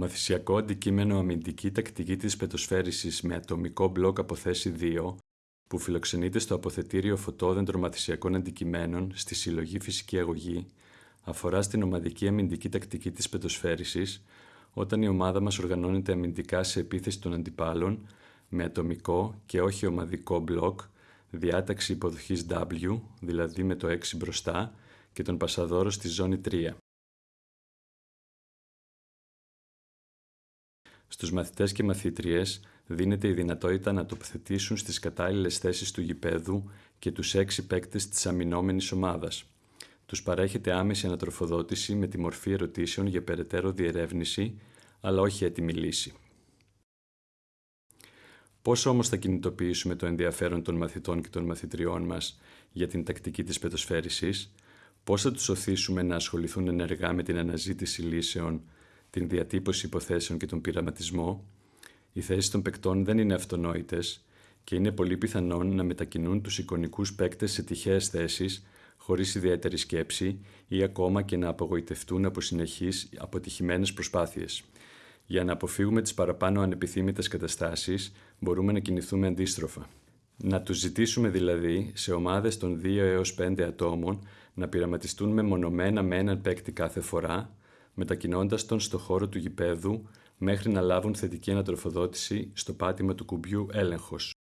Το μαθησιακό αντικείμενο αμυντική τακτική της πετοσφαίρισης με ατομικό μπλοκ από θέση 2, που φιλοξενείται στο αποθετήριο φωτόδεντρο μαθησιακών αντικειμένων στη συλλογή φυσική αγωγή, αφορά στην ομαδική αμυντική τακτική της πετοσφαίρισης, όταν η ομάδα μας οργανώνεται αμυντικά σε επίθεση των αντιπάλων, με ατομικό και όχι ομαδικό μπλοκ, διάταξη υποδοχής W, δηλαδή με το 6 μπροστά, και τον πασαδόρος στη ζώνη 3. Στους μαθητές και μαθήτριες δίνεται η δυνατότητα να τοποθετήσουν στις κατάλληλες θέσεις του γηπέδου και τους έξι παίκτες της αμυνόμενης ομάδας. Τους παρέχεται άμεση ανατροφοδότηση με τη μορφή ερωτήσεων για περαιτέρω διερεύνηση, αλλά όχι έτοιμη λύση. Πώς όμως θα κινητοποιήσουμε το ενδιαφέρον των μαθητών και των μαθητριών μας για την τακτική της πετοσφαίρισης, πώς θα τους οθήσουμε να ασχοληθούν ενεργά με την αναζήτηση λύσεων την διατύπωση υποθέσεων και τον πειραματισμό, οι θέσεις των παικτών δεν είναι αυτονόητες και είναι πολύ πιθανόν να μετακινούν τους εικονικούς παίκτες σε τυχαίες θέσεις, χωρίς ιδιαίτερη σκέψη ή ακόμα και να απογοητευτούν από συνεχείς αποτυχημένες προσπάθειες. Για να αποφύγουμε τις παραπάνω ανεπιθύμητες καταστάσεις, μπορούμε να κινηθούμε αντίστροφα. Να τους ζητήσουμε δηλαδή σε ομάδες των 2 έως 5 ατόμων να πειραματιστούν μεμονωμένα με έναν παίκτη κάθε φορά μετακινώντας τον στο χώρο του γηπέδου μέχρι να λάβουν θετική ανατροφοδότηση στο πάτημα του κουμπιού έλεγχος.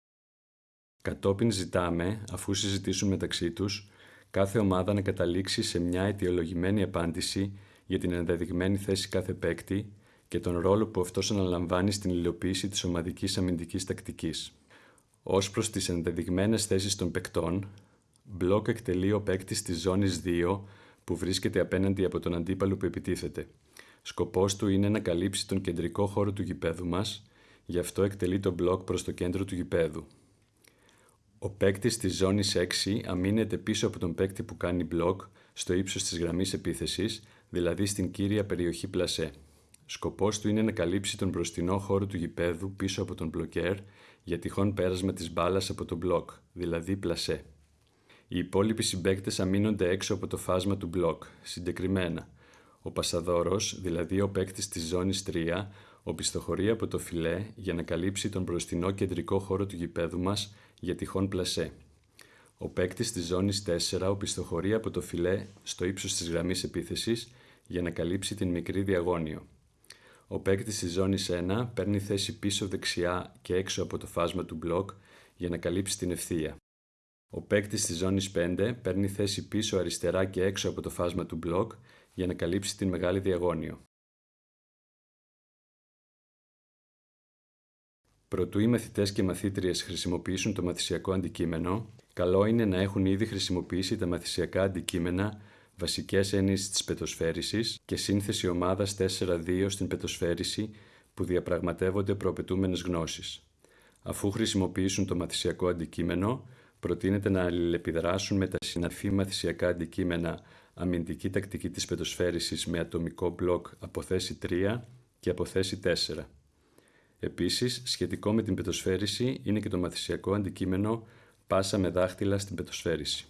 Κατόπιν ζητάμε, αφού συζητήσουν μεταξύ τους, κάθε ομάδα να καταλήξει σε μια αιτιολογημένη απάντηση για την ενδεδειγμένη θέση κάθε παίκτη και τον ρόλο που αυτός αναλαμβάνει στην υλοποίηση της ομαδικής αμυντικής τακτικής. Ω προς τις ενδεδειγμένες θέσεις των παικτών, μπλοκ εκτελεί ο παίκτης της ζώνης 2 που βρίσκεται απέναντι από τον αντίπαλο που επιτίθεται. Σκοπός του είναι να καλύψει τον κεντρικό χώρο του γηπέδου μας, γι' αυτό εκτελεί το μπλοκ προς το κέντρο του γηπέδου. Ο παίκτης της ζώνης 6 αμήνεται πίσω από τον παίκτη που κάνει μπλοκ στο ύψος της γραμμής επίθεσης, δηλαδή στην κύρια περιοχή πλασέ. Σκοπός του είναι να καλύψει τον μπροστινό χώρο του γηπέδου πίσω από τον μπλοκέρ για τυχόν πέρασμα της μπάλας από τον μπλοκ, δηλαδή πλασέ. Οι υπόλοιποι συμπαίκτες αμήνονται έξω από το φάσμα του μπλοκ, συγκεκριμένα. Ο Πασαδόρος, δηλαδή ο παίκτης της ζώνης 3, οπισθοχωρεί από το φιλέ για να καλύψει τον μπροστινό κεντρικό χώρο του γηπέδου μας για τυχόν πλασέ. Ο παίκτης της ζώνης 4 οπισθοχωρεί από το φιλέ στο ύψος της γραμμής επίθεσης για να καλύψει την μικρή διαγώνιο. Ο παίκτης της ζώνης 1 παίρνει θέση πίσω δεξιά και έξω από το φάσμα του μπλοκ για να καλύψει την ευθεία. Ο παίκτης της ζώνης 5 παίρνει θέση πίσω αριστερά και έξω από το φάσμα του μπλοκ για να καλύψει την μεγάλη διαγώνιο. Προτού οι μαθητές και μαθήτριες χρησιμοποιήσουν το μαθησιακό αντικείμενο, καλό είναι να έχουν ήδη χρησιμοποιήσει τα μαθησιακά αντικείμενα βασικές έννοιες της πετοσφαίρισης και σύνθεση ομάδας 4-2 στην πετοσφαίριση που διαπραγματεύονται προαπαιτούμενες γνώσεις. Αφού χρησιμοποιήσουν το μαθησιακό αντικείμενο, προτείνεται να αλληλεπιδράσουν με τα συναφή μαθησιακά αντικείμενα αμυντική τακτική της πετοσφαίρισης με ατομικό μπλοκ από θέση 3 και από θέση 4. Επίσης, σχετικό με την πετοσφαίριση είναι και το μαθησιακό αντικείμενο πάσα με δάχτυλα στην πετοσφαίριση.